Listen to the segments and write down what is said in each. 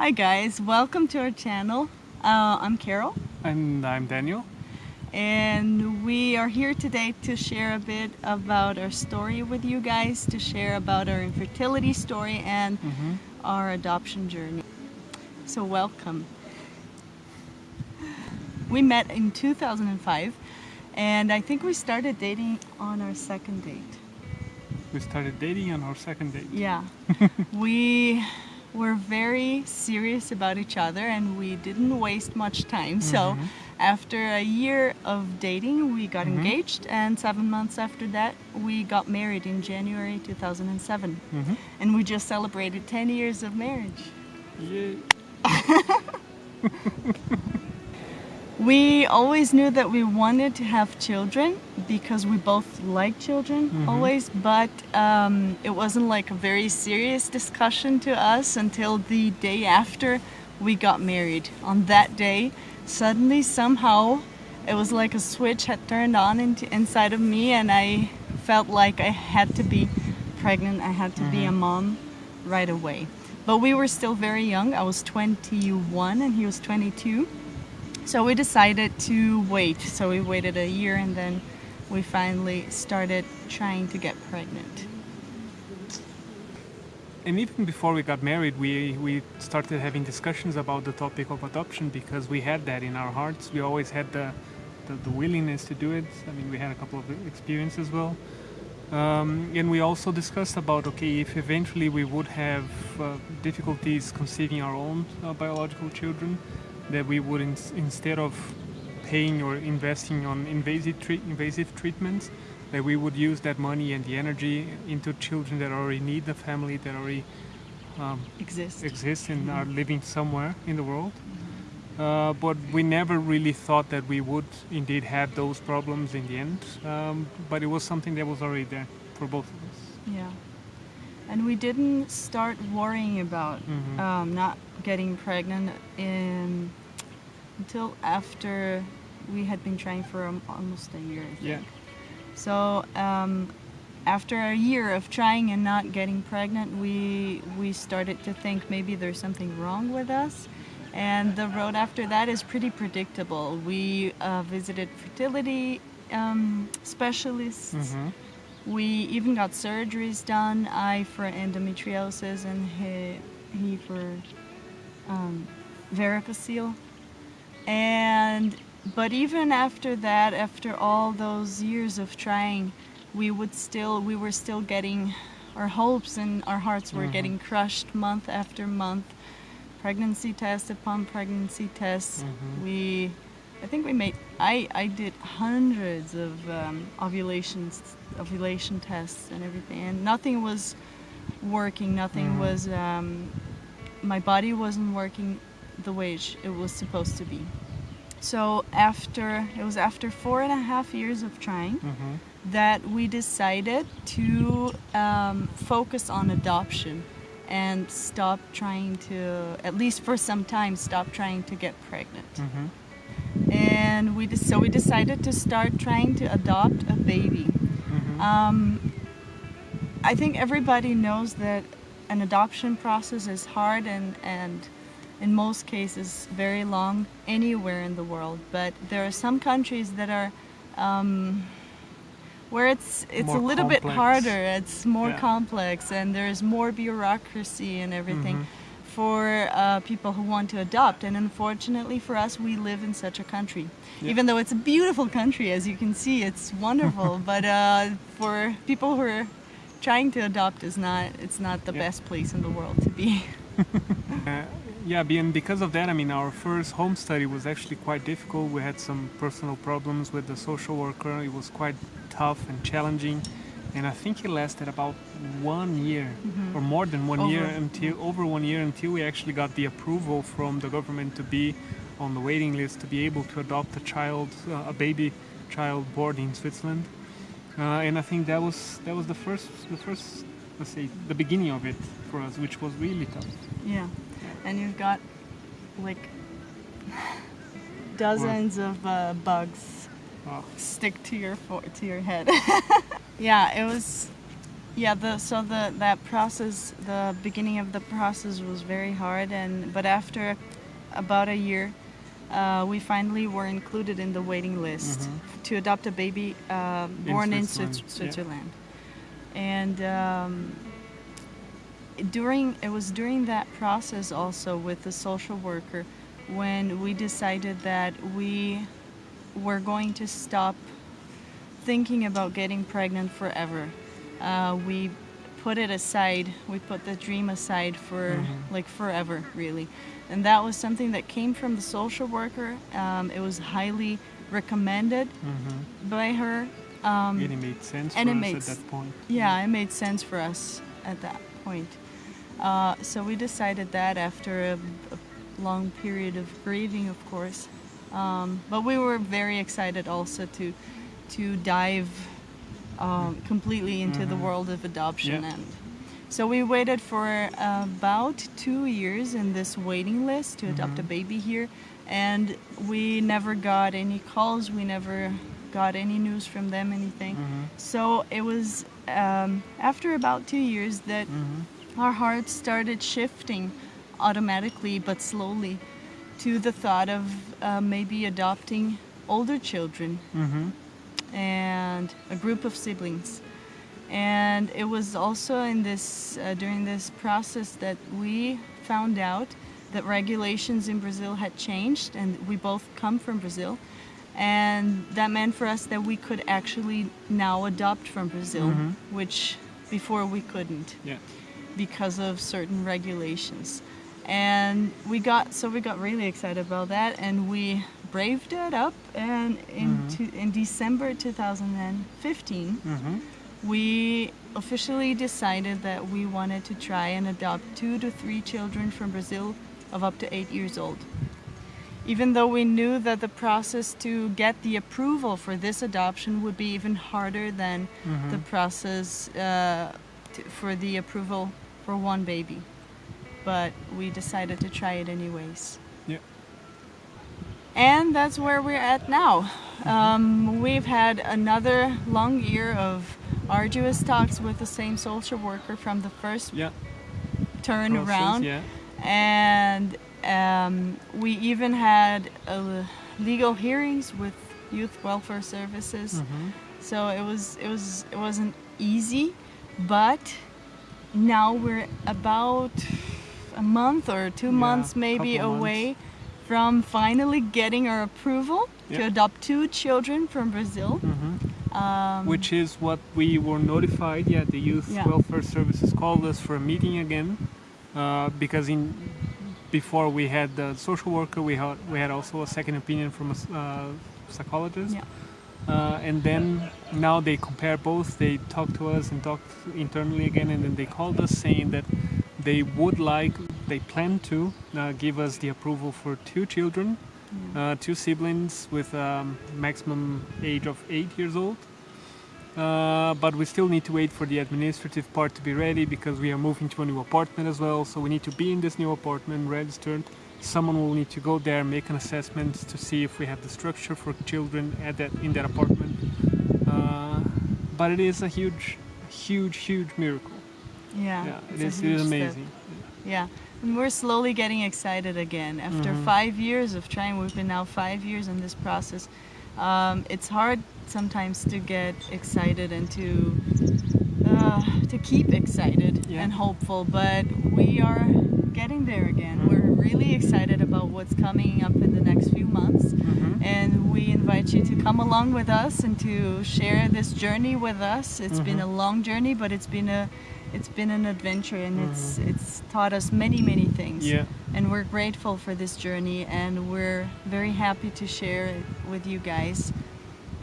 Hi guys, welcome to our channel. Uh, I'm Carol And I'm Daniel. and we are here today to share a bit about our story with you guys, to share about our infertility story and Mhm. our adoption journey. So welcome. We met in 2005 and I think we started dating on our second date. We started dating on our second date. Yeah. we were very serious about each other and we didn't waste much time. So Mhm. after a year of dating, we got Mhm. engaged and seven months after that, we got married in January 2007. Mhm. And we just celebrated 10 years of marriage. Yeah. We always knew that we wanted to have children because we both like children Mhm. always, but um, it wasn't like a very serious discussion to us until the day after we got married. On that day, suddenly, somehow, it was like a switch had turned on into, inside of me, and I felt like I had to be pregnant, I had to be a Mhm. mom right away. But we were still very young. I was 21 and he was 22. So we decided to wait. So we waited a year and then we finally started trying to get pregnant. And even before we got married, we, we started having discussions about the topic of adoption because we had that in our hearts. We always had the, the, the willingness to do it. I mean, we had a couple of experiences as well. Um, and we also discussed about okay, if eventually we would have uh, difficulties conceiving our own uh, biological children, that we would ins- instead of paying or investing on invasive treat- invasive treatments, that we would use that money and the energy into children that already need a family, that already um, Exist. exist and are living somewhere in the world. Uh, but we never really thought that we would indeed have those problems in the end. Um, but it was something that was already there for both of us. Yeah. And we didn't start worrying about Mhm. um, not getting pregnant in until after we had been trying for almost a year. I think. Yeah. So um, after a year of trying and not getting pregnant, we we started to think maybe there's something wrong with us. And the road after that is pretty predictable. We uh, visited fertility um, specialists. Mhm. We even got surgeries done. I for endometriosis and he, he for um, varicocele. And but even after that, after all those years of trying, we would still we were still getting our hopes and our hearts were Mhm. getting crushed month after month. Pregnancy test upon pregnancy tests. Mhm. We I think we made I I did hundreds of um, ovulations ovulation tests and everything and nothing was working nothing Mhm. was um, my body wasn't working the way it was supposed to be so after it was after four and a half years of trying Mhm. that we decided to um, focus on adoption and stop trying to at least for some time stop trying to get pregnant Mhm. and we so we decided to start trying to adopt a baby. Mhm. Um, I think everybody knows that an adoption process is hard and and in most cases very long anywhere in the world. But there are some countries that are um, where it's it's More a little bit harder. It's more Yeah. complex and there's more bureaucracy and everything Mhm. for uh, people who want to adopt. And unfortunately for us, we live in such a country. Yeah. Even though it's a beautiful country, as you can see, it's wonderful. but uh, for people who are trying to adopt, is not it's not the Yeah. best place in the world to be. Uh, yeah, and because of that, I mean, our first home study was actually quite difficult. We had some personal problems with the social worker. It was quite tough and challenging, and I think it lasted about one year or more than one year until over one year until we actually got the approval from the government to be on the waiting list to be able to adopt a child, uh, a baby child born in Switzerland. Uh, and I think that was that was the first the first let's say the beginning of it for us, which was really tough. Yeah, and you've got like dozens of uh, bugs Oh. stick to your to your head. yeah, it was. Yeah, the so the that process, the beginning of the process was very hard, and but after about a year, uh, we finally were included in the waiting list to adopt a baby uh, born in, Switzerland, Swiss- yeah. And. Um, during it was during that process also with the social worker when we decided that we were going to stop thinking about getting pregnant forever. Uh, we put it aside. We put the dream aside for like forever, really. And that was something that came from the social worker. Um, it was highly recommended by her. Um, And it made sense and for us makes- at that point. yeah, it made sense for us at that point. Uh, so we decided that after a, a long period of grieving, of course. Um, but we were very excited also to to dive um, completely into the world of adoption, Yeah. and so we waited for about two years in this waiting list to adopt a baby here, and we never got any calls. We never got any news from them, anything. So it was um, after about two years that our hearts started shifting automatically but slowly to the thought of uh, maybe adopting older children and a group of siblings. And it was also in this uh, during this process that we found out that regulations in Brazil had changed, and we both come from Brazil, and that meant for us that we could actually now adopt from Brazil, which before we couldn't Yeah. Because of certain regulations. And we got so we got really excited about that, and we braved it up. And in mm-hmm. to, in December 2015, mm-hmm. we officially decided that we wanted to try and adopt two to three children from Brazil of up to eight years old. Even though we knew that the process to get the approval for this adoption would be even harder than mm-hmm. the process uh, to, for the approval for one baby. But we decided to try it anyways. Yeah. And that's where we're at now. Um, we've had another long year of arduous talks with the same social worker from the first Yeah. turn process, around. Yeah. And um, we even had uh, legal hearings with youth welfare services. Mm-hmm. So it was it was it wasn't easy, but now we're about a month or two Yeah, months maybe couple months. away from finally getting our approval to adopt two children from Brazil. Mm-hmm. Um, Which is what we were notified. Yeah, the youth Yeah. welfare services called us for a meeting again, uh, because in before we had the social worker, we had we had also a second opinion from a uh, psychologist. Uh, and then now they compare both. They talked to us and talked internally again, and then they called us saying that they would like, they plan to uh, give us the approval for two children, uh, two siblings with um, maximum age of eight years old. Uh, but we still need to wait for the administrative part to be ready because we are moving to a new apartment as well. So we need to be in this new apartment registered. Someone will need to go there, make an assessment to see if we have the structure for children at that in that apartment. Uh, but it is a huge, huge, huge miracle. yeah, Yeah, it is, it huge is step. amazing. Yeah, and we're slowly getting excited again. After Mhm. five years of trying, we've been now five years in this process. Um, it's hard sometimes to get excited and to uh, to keep excited Yeah. and hopeful, but we are getting there again. Mhm. We're really excited about what's coming up in the next few months. Mhm. And we invite you to come along with us and to share this journey with us. It's been a Mm-hmm. long journey, but it's been a it's been an adventure and it's it's taught us many many things. Mm-hmm. Yeah. And we're grateful for this journey and we're very happy to share it with you guys,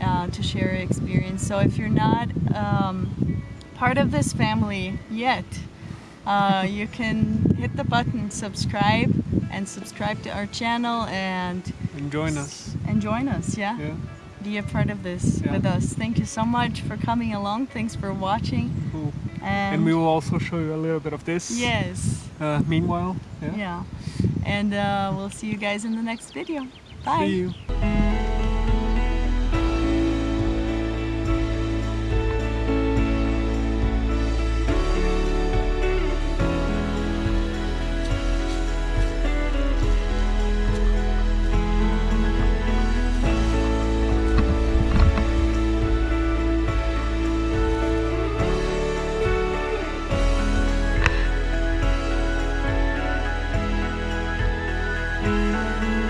uh, to share our experience. So if you're not um, part of this family yet, uh, you can hit the button subscribe and subscribe to our channel and And join us. and join us. Yeah, Yeah. be a part of this Yeah. with us. Thank you so much for coming along. Thanks for watching. Cool. And, And we will also show you a little bit of this. yes, Uh, meanwhile, yeah. yeah, and uh, we'll see you guys in the next video. Bye. See you. Música